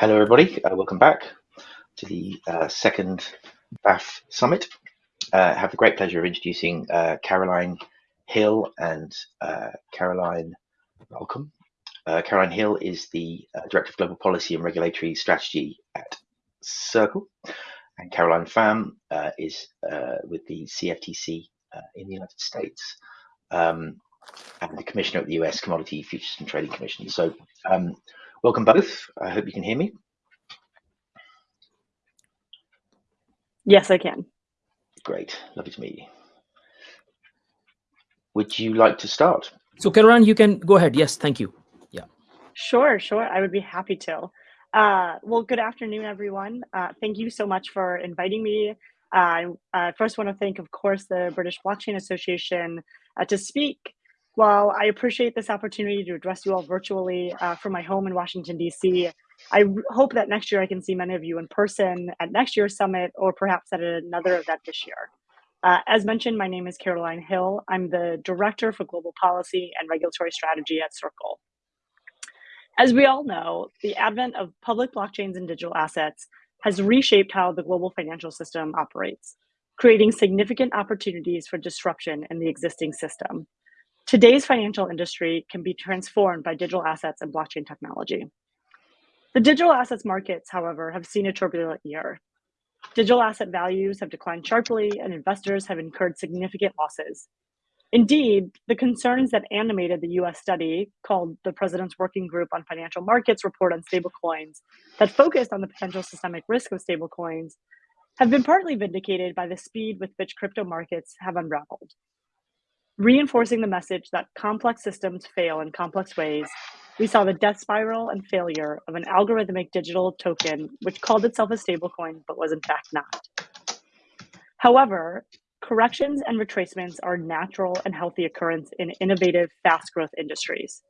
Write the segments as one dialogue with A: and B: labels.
A: Hello, everybody. Uh, welcome back to the uh, second BAF Summit. Uh, I have the great pleasure of introducing uh, Caroline Hill and uh, Caroline Welcome. Uh, Caroline Hill is the Director of Global Policy and Regulatory Strategy at Circle, and Caroline Pham is with the CFTC in the United States. Um, and the Commissioner of the US Commodity Futures and Trading Commission. So um, Welcome both. I hope you can hear me.
B: Yes, I can.
A: Great. Lovely to meet you. Would you like to start?
C: So Caroline, you can go ahead. Yes, thank you. Yeah.
B: Sure, sure. I would be happy to. Uh, well, good afternoon, everyone. Uh, thank you so much for inviting me. Uh, I first want to thank, of course, the British Blockchain Association uh, to speak while I appreciate this opportunity to address you all virtually uh, from my home in Washington, D.C., I hope that next year I can see many of you in person at next year's summit or perhaps at another event this year. Uh, as mentioned, my name is Caroline Hill. I'm the Director for Global Policy and Regulatory Strategy at Circle. As we all know, the advent of public blockchains and digital assets has reshaped how the global financial system operates, creating significant opportunities for disruption in the existing system. Today's financial industry can be transformed by digital assets and blockchain technology. The digital assets markets, however, have seen a turbulent year. Digital asset values have declined sharply and investors have incurred significant losses. Indeed, the concerns that animated the US study called the President's Working Group on Financial Markets report on stablecoins that focused on the potential systemic risk of stablecoins have been partly vindicated by the speed with which crypto markets have unraveled reinforcing the message that complex systems fail in complex ways, we saw the death spiral and failure of an algorithmic digital token which called itself a stablecoin but was in fact not. However, corrections and retracements are natural and healthy occurrence in innovative, fast growth industries.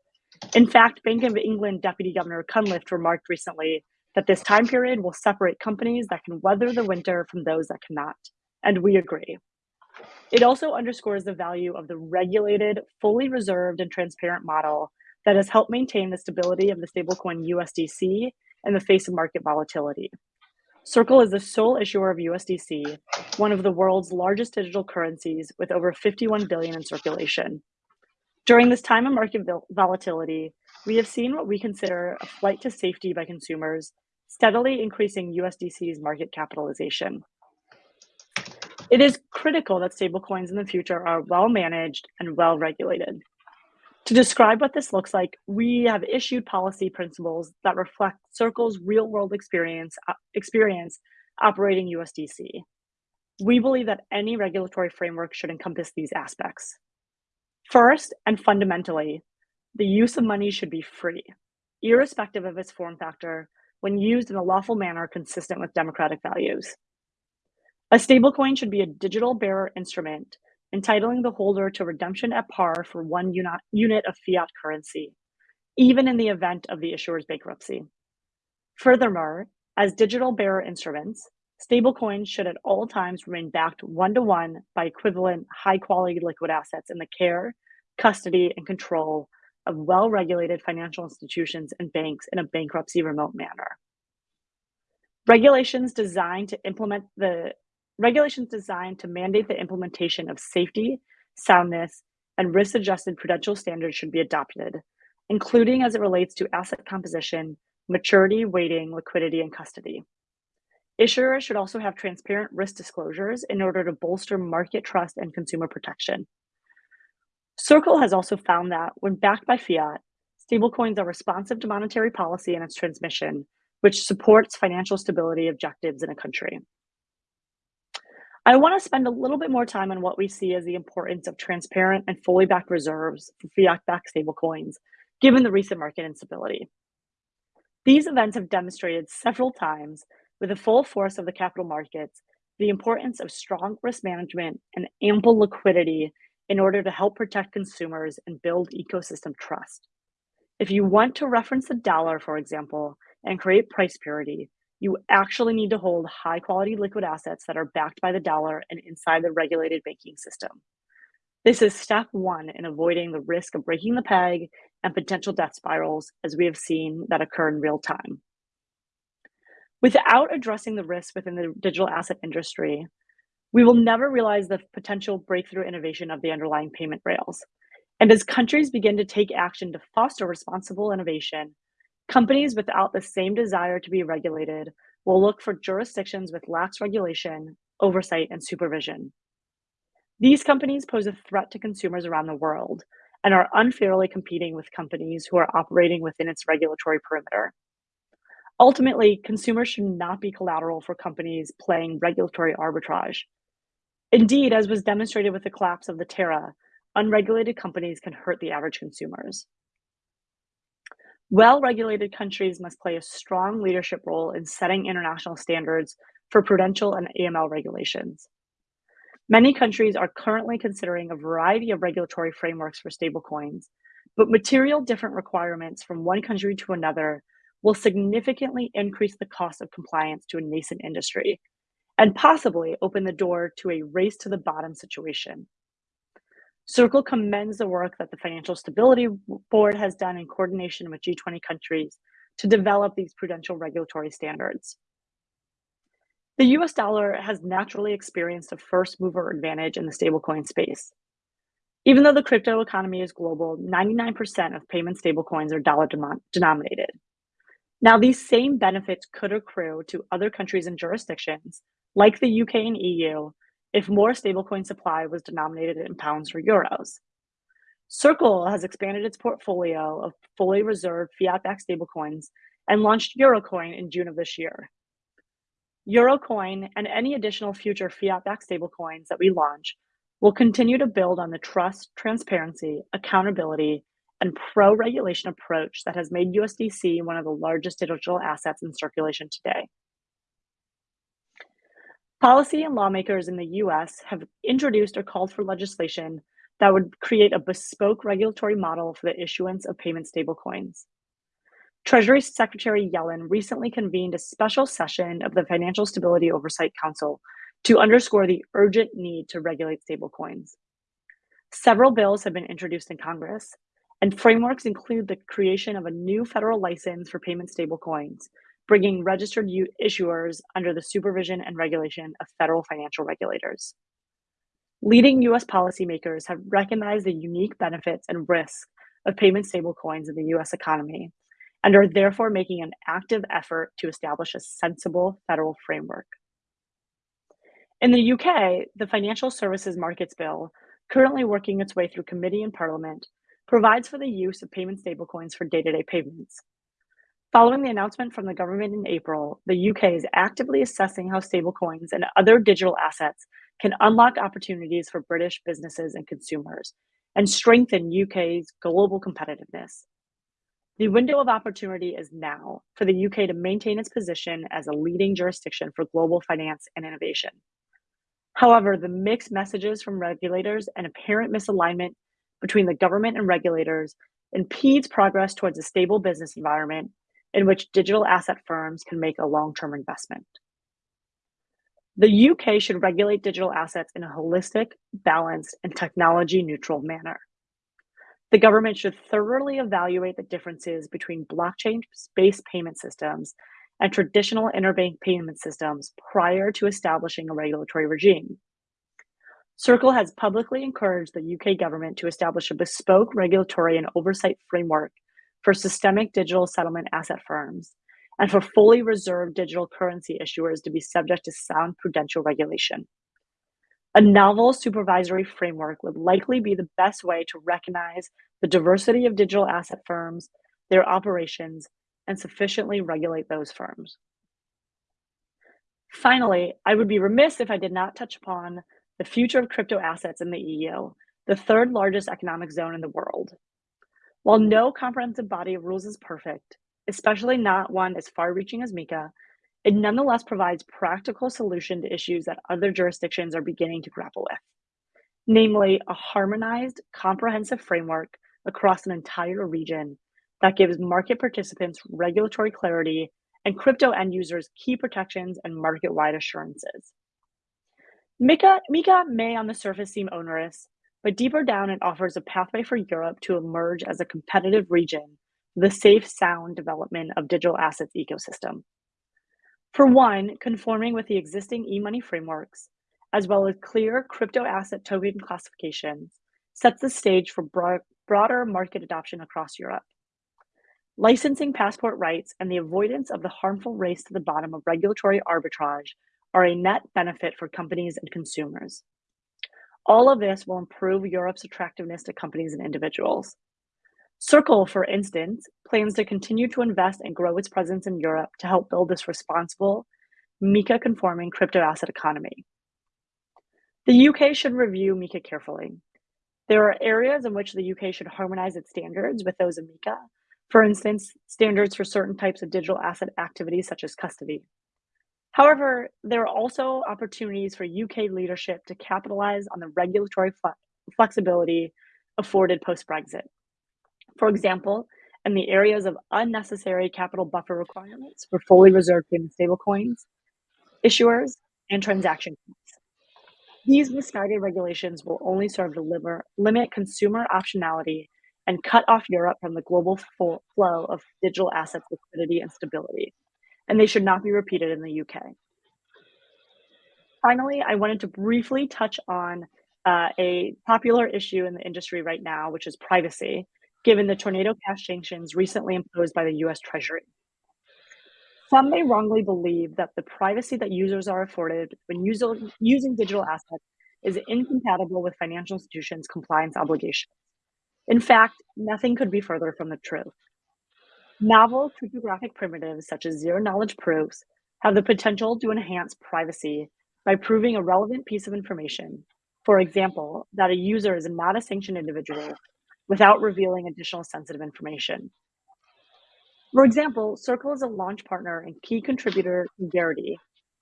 B: In fact, Bank of England Deputy Governor Cunliffe remarked recently that this time period will separate companies that can weather the winter from those that cannot. And we agree. It also underscores the value of the regulated, fully reserved, and transparent model that has helped maintain the stability of the stablecoin USDC in the face of market volatility. Circle is the sole issuer of USDC, one of the world's largest digital currencies with over 51 billion in circulation. During this time of market volatility, we have seen what we consider a flight to safety by consumers, steadily increasing USDC's market capitalization. It is critical that stablecoins in the future are well managed and well regulated. To describe what this looks like, we have issued policy principles that reflect Circle's real world experience, uh, experience operating USDC. We believe that any regulatory framework should encompass these aspects. First, and fundamentally, the use of money should be free, irrespective of its form factor, when used in a lawful manner consistent with democratic values. A stablecoin should be a digital bearer instrument, entitling the holder to redemption at par for one unit of fiat currency, even in the event of the issuer's bankruptcy. Furthermore, as digital bearer instruments, stablecoins should at all times remain backed one to one by equivalent high quality liquid assets in the care, custody, and control of well regulated financial institutions and banks in a bankruptcy remote manner. Regulations designed to implement the regulations designed to mandate the implementation of safety, soundness, and risk adjusted prudential standards should be adopted, including as it relates to asset composition, maturity, weighting, liquidity, and custody. Issuers should also have transparent risk disclosures in order to bolster market trust and consumer protection. Circle has also found that when backed by fiat, stablecoins are responsive to monetary policy and its transmission, which supports financial stability objectives in a country. I want to spend a little bit more time on what we see as the importance of transparent and fully backed reserves for fiat backed stablecoins, given the recent market instability. These events have demonstrated several times, with the full force of the capital markets, the importance of strong risk management and ample liquidity in order to help protect consumers and build ecosystem trust. If you want to reference the dollar, for example, and create price parity, you actually need to hold high quality liquid assets that are backed by the dollar and inside the regulated banking system. This is step one in avoiding the risk of breaking the peg and potential death spirals, as we have seen that occur in real time. Without addressing the risks within the digital asset industry, we will never realize the potential breakthrough innovation of the underlying payment rails. And as countries begin to take action to foster responsible innovation, companies without the same desire to be regulated will look for jurisdictions with lax regulation, oversight, and supervision. These companies pose a threat to consumers around the world and are unfairly competing with companies who are operating within its regulatory perimeter. Ultimately, consumers should not be collateral for companies playing regulatory arbitrage. Indeed, as was demonstrated with the collapse of the Terra, unregulated companies can hurt the average consumers. Well-regulated countries must play a strong leadership role in setting international standards for prudential and AML regulations. Many countries are currently considering a variety of regulatory frameworks for stablecoins, but material different requirements from one country to another will significantly increase the cost of compliance to a nascent industry and possibly open the door to a race to the bottom situation. Circle commends the work that the Financial Stability Board has done in coordination with G20 countries to develop these prudential regulatory standards. The US dollar has naturally experienced a first mover advantage in the stablecoin space. Even though the crypto economy is global, 99% of payment stablecoins are dollar denominated. Now, these same benefits could accrue to other countries and jurisdictions, like the UK and EU, if more stablecoin supply was denominated in pounds or euros. Circle has expanded its portfolio of fully reserved fiat-backed stablecoins and launched Eurocoin in June of this year. Eurocoin and any additional future fiat-backed stablecoins that we launch will continue to build on the trust, transparency, accountability, and pro-regulation approach that has made USDC one of the largest digital assets in circulation today. Policy and lawmakers in the US have introduced or called for legislation that would create a bespoke regulatory model for the issuance of payment stablecoins. Treasury Secretary Yellen recently convened a special session of the Financial Stability Oversight Council to underscore the urgent need to regulate stablecoins. Several bills have been introduced in Congress, and frameworks include the creation of a new federal license for payment stablecoins, bringing registered issuers under the supervision and regulation of federal financial regulators. Leading US policymakers have recognized the unique benefits and risks of payment stablecoins in the US economy and are therefore making an active effort to establish a sensible federal framework. In the UK, the Financial Services Markets Bill, currently working its way through committee and parliament, provides for the use of payment stablecoins for day-to-day payments. Following the announcement from the government in April, the UK is actively assessing how stablecoins and other digital assets can unlock opportunities for British businesses and consumers and strengthen UK's global competitiveness. The window of opportunity is now for the UK to maintain its position as a leading jurisdiction for global finance and innovation. However, the mixed messages from regulators and apparent misalignment between the government and regulators impedes progress towards a stable business environment in which digital asset firms can make a long-term investment. The UK should regulate digital assets in a holistic, balanced, and technology-neutral manner. The government should thoroughly evaluate the differences between blockchain-based payment systems and traditional interbank payment systems prior to establishing a regulatory regime. Circle has publicly encouraged the UK government to establish a bespoke regulatory and oversight framework for systemic digital settlement asset firms and for fully reserved digital currency issuers to be subject to sound prudential regulation. A novel supervisory framework would likely be the best way to recognize the diversity of digital asset firms, their operations, and sufficiently regulate those firms. Finally, I would be remiss if I did not touch upon the future of crypto assets in the EU, the third largest economic zone in the world. While no comprehensive body of rules is perfect, especially not one as far-reaching as MiCA, it nonetheless provides practical solution to issues that other jurisdictions are beginning to grapple with, namely a harmonized, comprehensive framework across an entire region that gives market participants regulatory clarity and crypto end users key protections and market-wide assurances. MiCA, MiCA may on the surface seem onerous, but deeper down it offers a pathway for Europe to emerge as a competitive region, the safe, sound development of digital assets ecosystem. For one, conforming with the existing e-money frameworks, as well as clear crypto asset token classifications, sets the stage for broad, broader market adoption across Europe. Licensing passport rights and the avoidance of the harmful race to the bottom of regulatory arbitrage are a net benefit for companies and consumers. All of this will improve Europe's attractiveness to companies and individuals. Circle, for instance, plans to continue to invest and grow its presence in Europe to help build this responsible, MiCA conforming crypto asset economy. The UK should review MiCA carefully. There are areas in which the UK should harmonize its standards with those of MiCA. For instance, standards for certain types of digital asset activities such as custody. However, there are also opportunities for UK leadership to capitalize on the regulatory flexibility afforded post Brexit. For example, in the areas of unnecessary capital buffer requirements for fully reserved payment stablecoins, issuers, and transaction fees. These misguided regulations will only serve to limit consumer optionality and cut off Europe from the global flow of digital assets liquidity and stability, and they should not be repeated in the UK. Finally, I wanted to briefly touch on uh, a popular issue in the industry right now, which is privacy, given the tornado cash sanctions recently imposed by the US Treasury. Some may wrongly believe that the privacy that users are afforded when using, using digital assets is incompatible with financial institutions' compliance obligations. In fact, nothing could be further from the truth. Novel cryptographic primitives such as zero knowledge proofs have the potential to enhance privacy by proving a relevant piece of information. For example, that a user is not a sanctioned individual without revealing additional sensitive information. For example, Circle is a launch partner and key contributor to Verite,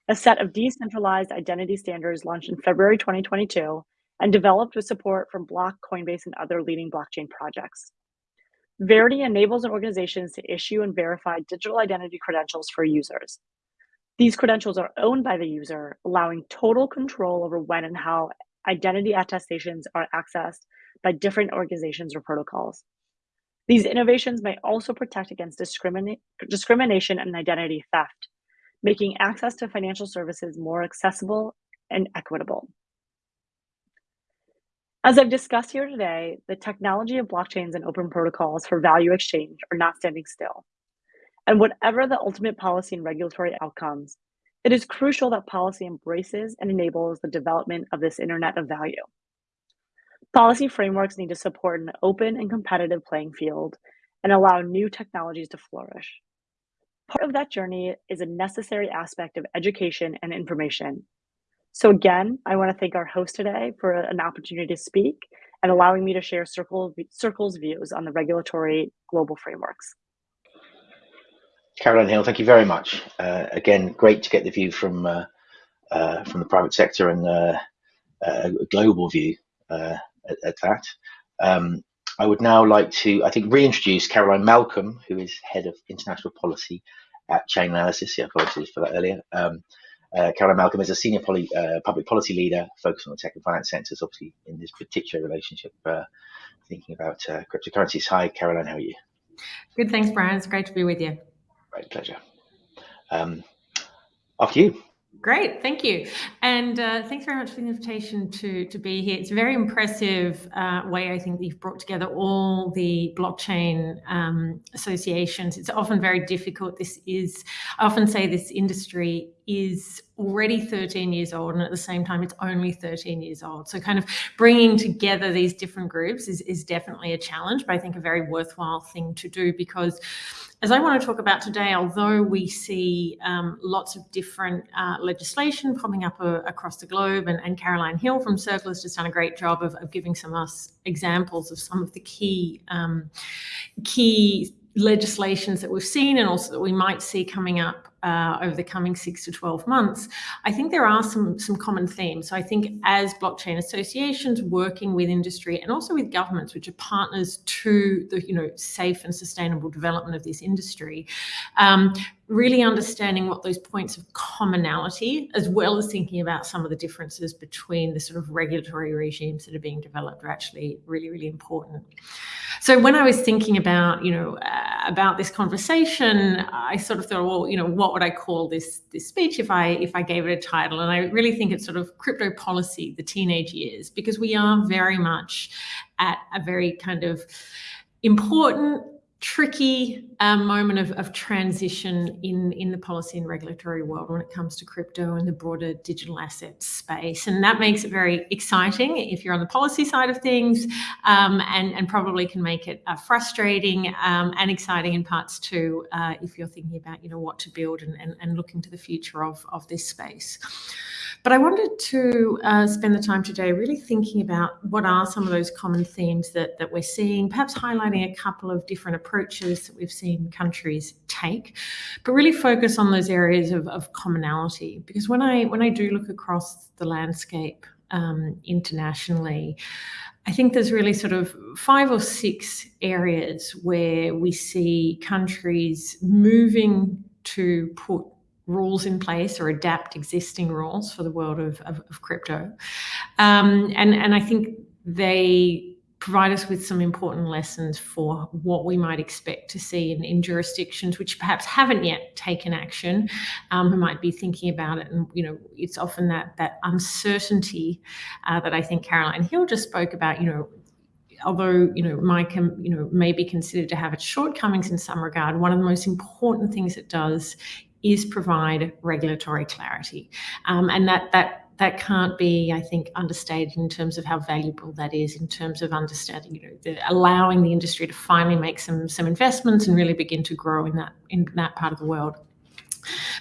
B: a set of decentralized identity standards launched in February 2022 and developed with support from Block, Coinbase, and other leading blockchain projects. Verite enables organizations to issue and verify digital identity credentials for users. These credentials are owned by the user, allowing total control over when and how identity attestations are accessed by different organizations or protocols. These innovations may also protect against discriminate, discrimination and identity theft, making access to financial services more accessible and equitable. As I've discussed here today, the technology of blockchains and open protocols for value exchange are not standing still. And whatever the ultimate policy and regulatory outcomes, it is crucial that policy embraces and enables the development of this internet of value. Policy frameworks need to support an open and competitive playing field and allow new technologies to flourish. Part of that journey is a necessary aspect of education and information. So again, I want to thank our host today for an opportunity to speak and allowing me to share Circle, Circle's views on the regulatory global frameworks.
A: Caroline Hill, thank you very much. Uh, again, great to get the view from uh, uh, from the private sector and uh, a global view uh, at, at, that. Um, I would now like to, I think, reintroduce Caroline Malcolm, who is head of international policy at Chainalysis. Yeah, apologies for that earlier. Um, uh, Caroline Malcolm is a senior poly, uh, public policy leader focused on the tech and finance sectors, obviously in this particular relationship, uh, thinking about uh, cryptocurrencies. Hi, Caroline, how are you?
D: Good, thanks, Brian. It's great to be with you.
A: Great pleasure. Um, after you.
D: Great, thank you. And uh, thanks very much for the invitation to, to be here. It's a very impressive uh, way, I think, that you've brought together all the blockchain um, associations. It's often very difficult. This is, I often say this industry is already 13 years old and at the same time it's only 13 years old so kind of bringing together these different groups is, is definitely a challenge but i think a very worthwhile thing to do because as I want to talk about today, although we see um, lots of different uh, legislation popping up uh, across the globe, and, and, Caroline Hill from Circle has just done a great job of, of giving some us examples of some of the key um, key legislations that we've seen and also that we might see coming up uh, over the coming six to 12 months, I think there are some, some common themes. So I think as blockchain associations working with industry and also with governments, which are partners to the you know safe and sustainable development of this industry, um, really understanding what those points of commonality, as well as thinking about some of the differences between the sort of regulatory regimes that are being developed are actually really, really important. So when I was thinking about, you know, uh, about this conversation, I sort of thought, well, you know, what would I call this this speech if I if I gave it a title? And I really think it's sort of crypto policy, the teenage years, because we are very much at a very kind of important tricky um, moment of, of transition in, in the policy and regulatory world when it comes to crypto and the broader digital asset space. And that makes it very exciting if you're on the policy side of things um, and, and probably can make it uh, frustrating um, and exciting in parts too uh, if you're thinking about, you know, what to build and, and, and looking to the future of, of this space. But I wanted to uh, spend the time today really thinking about what are some of those common themes that, that we're seeing, perhaps highlighting a couple of different approaches that we've seen countries take, but really focus on those areas of, of commonality. Because when I when I do look across the landscape um, internationally, I think there's really sort of five or six areas where we see countries moving to put rules in place or adapt existing rules for the world of, of, of crypto. Um, and, and I think they provide us with some important lessons for what we might expect to see in, in jurisdictions which perhaps haven't yet taken action, um, who might be thinking about it. And, you know, it's often that, that uncertainty uh, that I think Caroline Hill just spoke about, you know, although you know MICA you know may be considered to have its shortcomings in some regard, one of the most important things it does is provide regulatory clarity. Um, and that, that that can't be, I think, understated in terms of how valuable that is in terms of understanding, you know, the, allowing the industry to finally make some some investments and really begin to grow in that in that part of the world.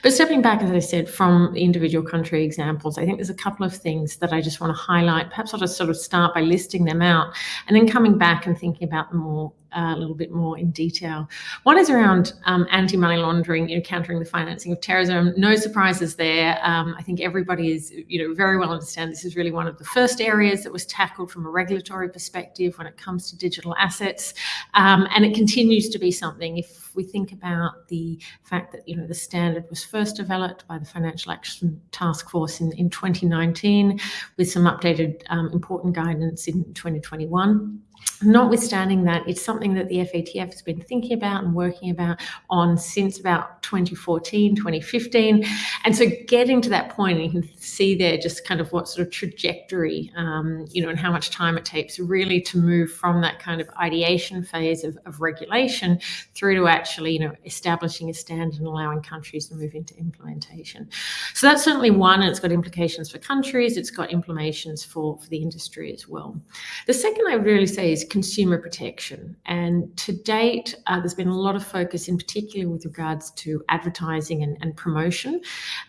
D: But stepping back, as I said, from individual country examples, I think there's a couple of things that I just want to highlight. Perhaps I'll just sort of start by listing them out and then coming back and thinking about them more a little bit more in detail. One is around um, anti-money laundering, you know, countering the financing of terrorism. No surprises there. Um, I think everybody is, you know, very well understand this is really one of the first areas that was tackled from a regulatory perspective when it comes to digital assets, um, and it continues to be something. If we think about the fact that you know the standard was first developed by the Financial Action Task Force in, in 2019, with some updated um, important guidance in 2021. Notwithstanding that, it's something that the FATF has been thinking about and working about on since about 2014, 2015. And so getting to that point, you can see there just kind of what sort of trajectory, um, you know, and how much time it takes really to move from that kind of ideation phase of, of regulation through to actually, you know, establishing a standard and allowing countries to move into implementation. So that's certainly one, and it's got implications for countries, it's got implications for, for the industry as well. The second I would really say is consumer protection. And to date, uh, there's been a lot of focus in particular with regards to advertising and, and promotion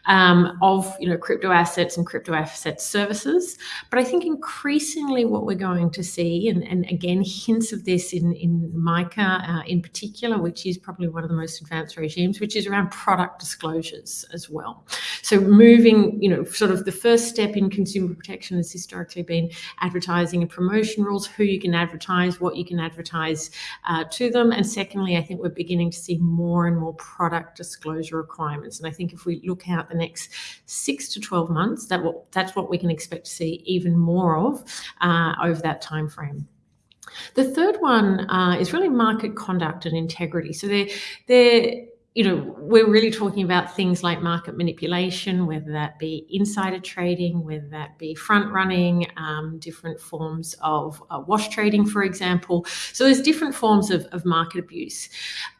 D: um, of you know crypto assets and crypto asset services. But I think increasingly what we're going to see, and, and again hints of this in, in MICA uh, in particular, which is probably one of the most advanced regimes, which is around product disclosures as well. So moving, you know, sort of the first step in consumer protection has historically been advertising and promotion rules, who you can advertise advertise, what you can advertise uh, to them. And secondly, I think we're beginning to see more and more product disclosure requirements. And I think if we look out the next six to 12 months, that will, that's what we can expect to see even more of uh, over that time frame. The third one uh, is really market conduct and integrity. So they're, they're you know, we're really talking about things like market manipulation, whether that be insider trading, whether that be front running, um, different forms of uh, wash trading, for example. So there's different forms of, of market abuse.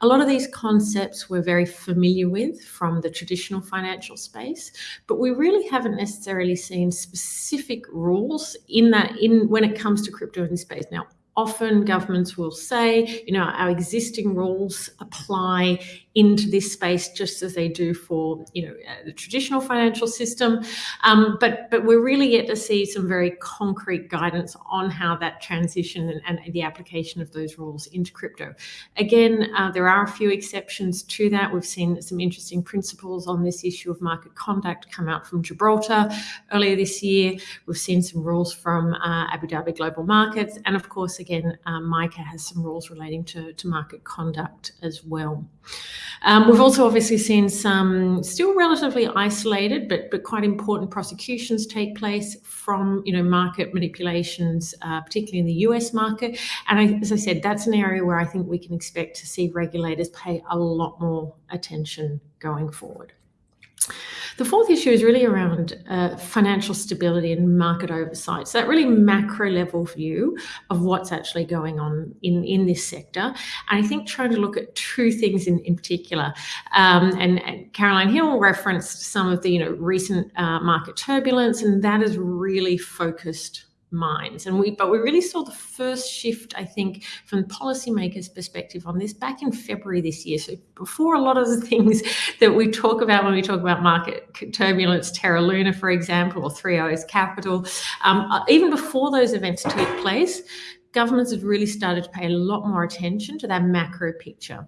D: A lot of these concepts we're very familiar with from the traditional financial space, but we really haven't necessarily seen specific rules in that in when it comes to crypto in space. Now, often governments will say, you know, our existing rules apply into this space just as they do for you know uh, the traditional financial system. Um, but but we're really yet to see some very concrete guidance on how that transition and, and the application of those rules into crypto. Again, uh, there are a few exceptions to that. We've seen some interesting principles on this issue of market conduct come out from Gibraltar earlier this year. We've seen some rules from uh, Abu Dhabi Global Markets, and of course, again, um, has some rules relating to, to market conduct as well. We've also obviously seen some still relatively isolated but but quite important prosecutions take place from, you know, market manipulations, particularly in the U.S. market. And I, as I said, that's an area where I think we can expect to see regulators pay a lot more attention going forward. The fourth issue is really around financial stability and market oversight. So that really macro level view of what's actually going on in in this sector. And I think trying to look at two things in in particular. Um, and Caroline Hill referenced some of the, you know, recent market turbulence, and that is really focused minds. And we but we really saw the first shift, I think, from policymakers' perspective on this back in February this year. So before a lot of the things that we talk about when we talk about market turbulence, Terra Luna, for example, or Three Arrows Capital, um, uh, even before those events took place, governments have really started to pay a lot more attention to that macro picture.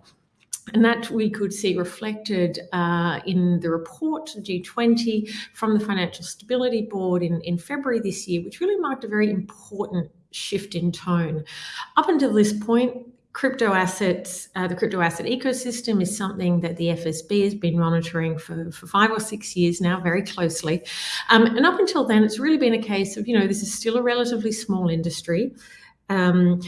D: And that we could see reflected uh, in the report G20 from the Financial Stability Board in February this year, which really marked a very important shift in tone. Up until this point, crypto assets, uh, the crypto asset ecosystem is something that the FSB has been monitoring for five or six years now very closely. Um, and up until then, it's really been a case of, you know, this is still a relatively small industry. Um,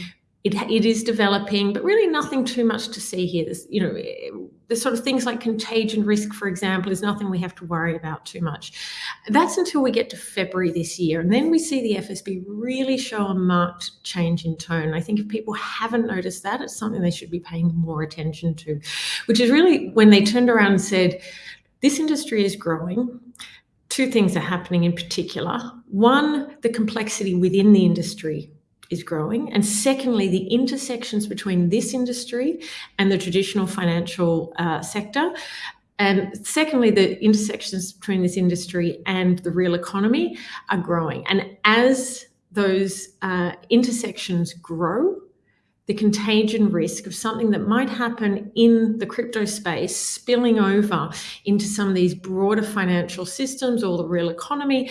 D: It is developing, but really nothing too much to see here. There's, you know, the sort of things like contagion risk, for example, is nothing we have to worry about too much. That's until we get to February this year, and then we see the FSB really show a marked change in tone. I think if people haven't noticed that, it's something they should be paying more attention to, which is really when they turned around and said, "This industry is growing. Two things are happening in particular. One, the complexity within the industry is growing, and secondly, the intersections between this industry and the traditional financial uh, sector. And secondly, the intersections between this industry and the real economy are growing. And as those uh, intersections grow, the contagion risk of something that might happen in the crypto space spilling over into some of these broader financial systems or the real economy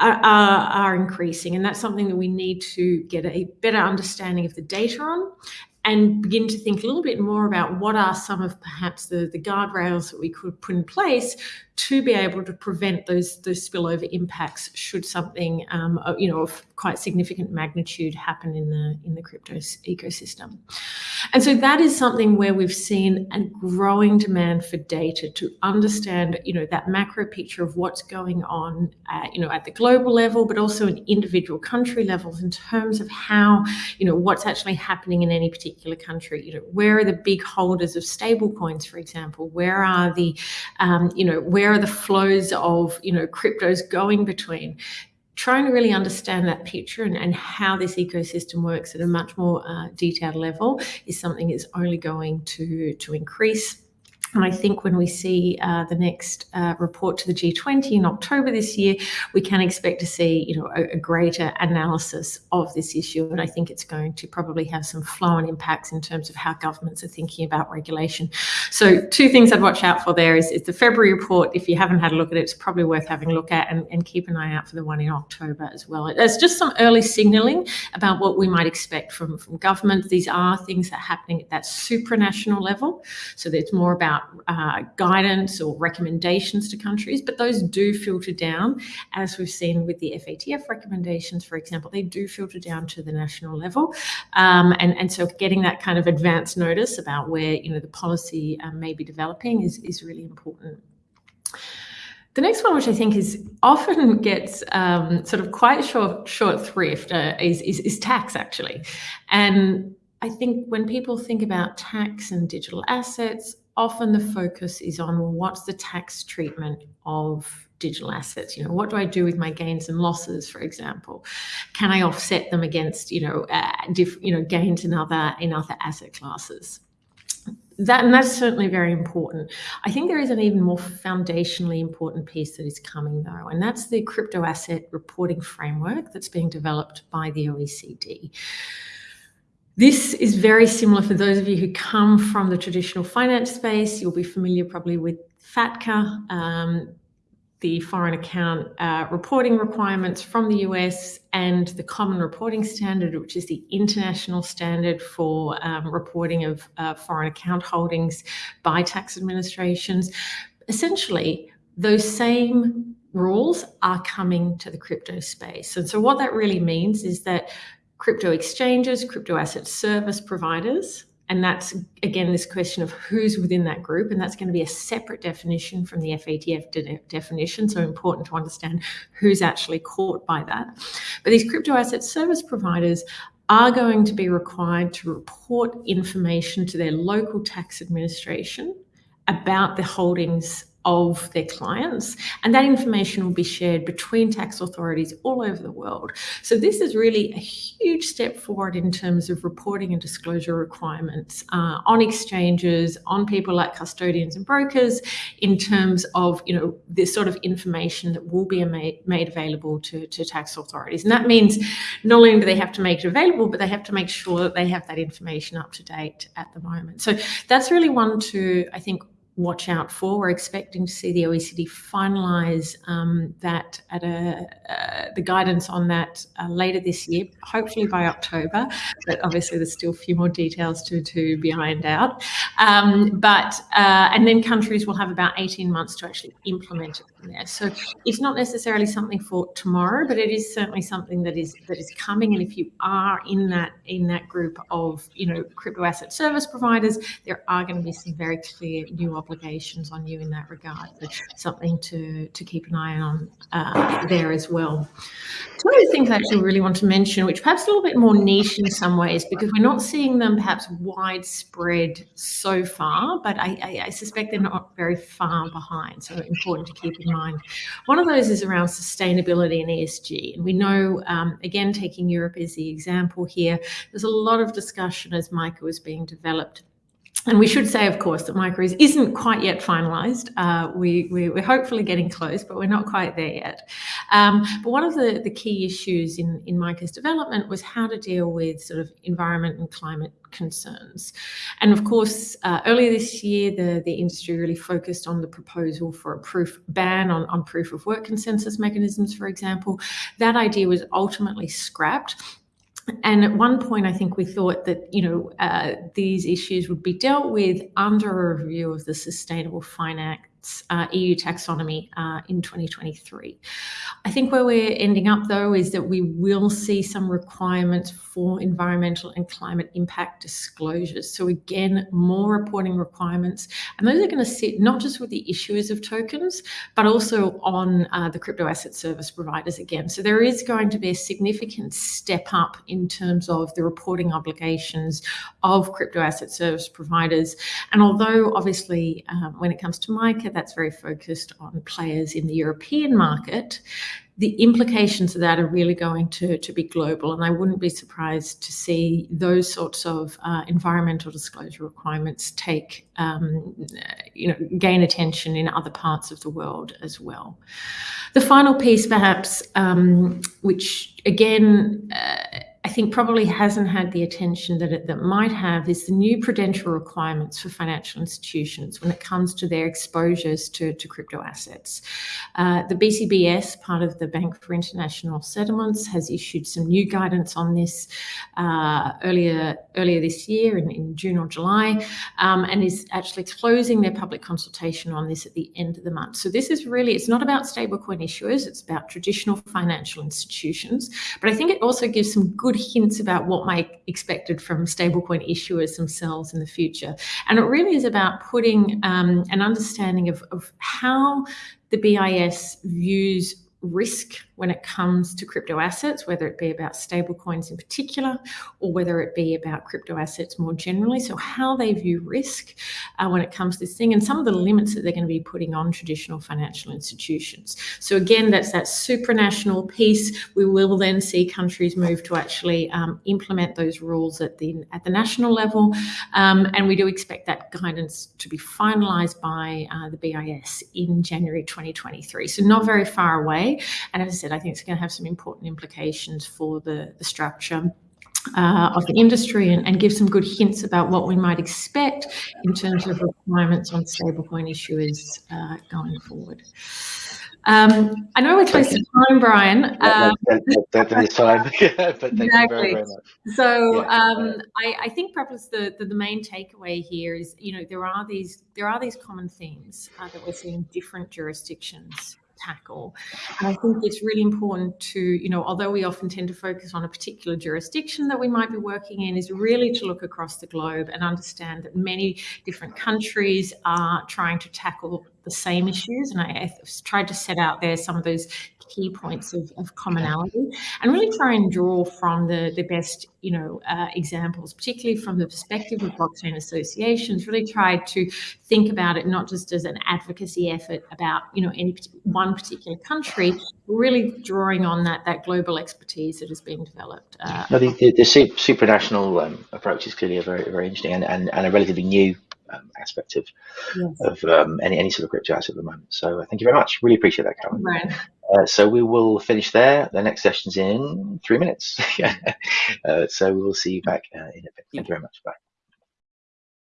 D: are increasing, and that's something that we need to get a better understanding of the data on and begin to think a little bit more about what are some of perhaps the guardrails that we could put in place to be able to prevent those those spillover impacts should something, um, uh, you know, of quite significant magnitude happen in the in the crypto ecosystem. And so that is something where we've seen a growing demand for data to understand, you know, that macro picture of what's going on, uh, you know, at the global level, but also in individual country levels in terms of how, you know, what's actually happening in any particular country. You know, where are the big holders of stablecoins, for example? Where are the, um, you know, where are the flows of, you know, cryptos going between? Trying to really understand that picture and how this ecosystem works at a much more uh, detailed level is something that's only going to, to increase. I think when we see uh, the next uh, report to the G20 in October this year, we can expect to see, you know, a greater analysis of this issue, and I think it's going to probably have some flow-on impacts in terms of how governments are thinking about regulation. So Two things I'd watch out for there is the February report. If you haven't had a look at it, it's probably worth having a look at and keep an eye out for the one in October as well. There's just some early signaling about what we might expect from government. These are things that are happening at that supranational level, so it's more about Uh, guidance or recommendations to countries. But those do filter down, as we've seen with the FATF recommendations, for example. They do filter down to the national level. Um, and, and so getting that kind of advance notice about where, you know, the policy um, may be developing is is really important. The next one, which I think is often gets um, sort of quite short shrift, uh, is tax actually. And I think when people think about tax and digital assets, often the focus is on, what's the tax treatment of digital assets? You know, what do I do with my gains and losses, for example? Can I offset them against, you know, uh, different, you know, gains in other in other asset classes? that And that's certainly very important. I think there is an even more foundationally important piece that is coming, though, and that's the Crypto Asset Reporting Framework that's being developed by the OECD. This is very similar for those of you who come from the traditional finance space. You'll be familiar probably with FATCA. the foreign account uh, reporting requirements from the US and the Common Reporting Standard, which is the international standard for um, reporting of uh, foreign account holdings by tax administrations. Essentially, those same rules are coming to the crypto space. And so, what that really means is that crypto exchanges, crypto asset service providers, and that's again this question of who's within that group, and that's going to be a separate definition from the FATF de definition. So important to understand who's actually caught by that. But these crypto asset service providers are going to be required to report information to their local tax administration about the holdings of their clients and that information will be shared between tax authorities all over the world. So this is really a huge step forward in terms of reporting and disclosure requirements uh, on exchanges on people like custodians and brokers in terms of you know this sort of information that will be made, made available to, to tax authorities. And that means not only do they have to make it available but they have to make sure that they have that information up to date at the moment. So that's really one to i think watch out for. We're expecting to see the OECD finalise um, that at a uh, the guidance on that uh, later this year, hopefully by October. But obviously, there's still a few more details to to be ironed out. Um, but uh, and then countries will have about 18 months to actually implement it from there. So it's not necessarily something for tomorrow, but it is certainly something that is that is coming. And if you are in that in that group of you know crypto asset service providers, there are going to be some very clear new obligations on you in that regard. So something to, to keep an eye on uh, there as well. Two other things I actually really want to mention, which perhaps a little bit more niche in some ways, because we're not seeing them perhaps widespread so far, but I, I, I suspect they're not very far behind. So important to keep in mind. One of those is around sustainability and ESG. And we know, um, again, taking Europe as the example here, there's a lot of discussion as MICA was being developed and we should say, of course, that MICA isn't quite yet finalised. Uh, we, we, are hopefully getting close, but we're not quite there yet. Um, but one of the, the key issues in, in MICA's development was how to deal with sort of environment and climate concerns. And of course, uh, earlier this year, the, the industry really focused on the proposal for a proof ban on, on proof of work consensus mechanisms, for example. That idea was ultimately scrapped and at one point, I think we thought that you know uh, these issues would be dealt with under a review of the Sustainable Finance uh, EU taxonomy uh, in 2023. I think where we're ending up though is that we will see some requirements for environmental and climate impact disclosures. So again, more reporting requirements, and those are going to sit not just with the issuers of tokens, but also on uh, the crypto asset service providers again. So there is going to be a significant step up in terms of the reporting obligations of crypto asset service providers. And although obviously um, when it comes to MICA, that's very focused on players in the European market, the implications of that are really going to, to be global. And I wouldn't be surprised to see those sorts of uh, environmental disclosure requirements take, um, you know, gain attention in other parts of the world as well. The final piece, perhaps, um, which again, uh, think probably hasn't had the attention that it that might have is the new prudential requirements for financial institutions when it comes to their exposures to, to crypto assets. Uh, the BCBS, part of the Bank for International Settlements, has issued some new guidance on this uh, earlier earlier this year in, in June or July, um, and is actually closing their public consultation on this at the end of the month. So this is really it's not about stablecoin issuers; it's about traditional financial institutions. But I think it also gives some good hints about what might expected from stablecoin issuers themselves in the future. And it really is about putting um, an understanding of, of how the BIS views risk when it comes to crypto assets, whether it be about stablecoins in particular, or whether it be about crypto assets more generally. So, how they view risk uh, when it comes to this thing, and some of the limits that they're going to be putting on traditional financial institutions. So, again, that's that supranational piece. We will then see countries move to actually um, implement those rules at the at the national level, um, and we do expect that guidance to be finalised by uh, the BIS in January 2023. So, not very far away. And as I said, I think it's going to have some important implications for the, the structure uh, of the industry and, and, give some good hints about what we might expect in terms of requirements on stablecoin issuers uh, going forward. Um, I know we're close to time, Brian. Um,
A: that, is time, but thank exactly. you very, very much.
D: So yeah. um, I, I, think perhaps the, the, the, main takeaway here is, you know, there are these there are these common themes uh, that we're seeing in different jurisdictions tackle. And I think it's really important to, you know, although we often tend to focus on a particular jurisdiction that we might be working in, is really to look across the globe and understand that many different countries are trying to tackle the same issues. And I, I tried to set out there some of those key points of, of, commonality and really try and draw from the, the best, you know, uh, examples, particularly from the perspective of blockchain associations, really tried to think about it not just as an advocacy effort about, you know, any one particular country, really drawing on that, that global expertise that is being developed.
A: Uh, no, the, the, the supranational um, approach is clearly a very, very interesting and, and, and a relatively new um, aspect of yes. of um, any any sort of crypto asset at the moment. So uh, thank you very much. Really appreciate that, Karen.
D: Right.
A: Uh, so we will finish there. The next session's in three minutes. uh, so we will see you back uh, in a bit. Thank you very much. Bye.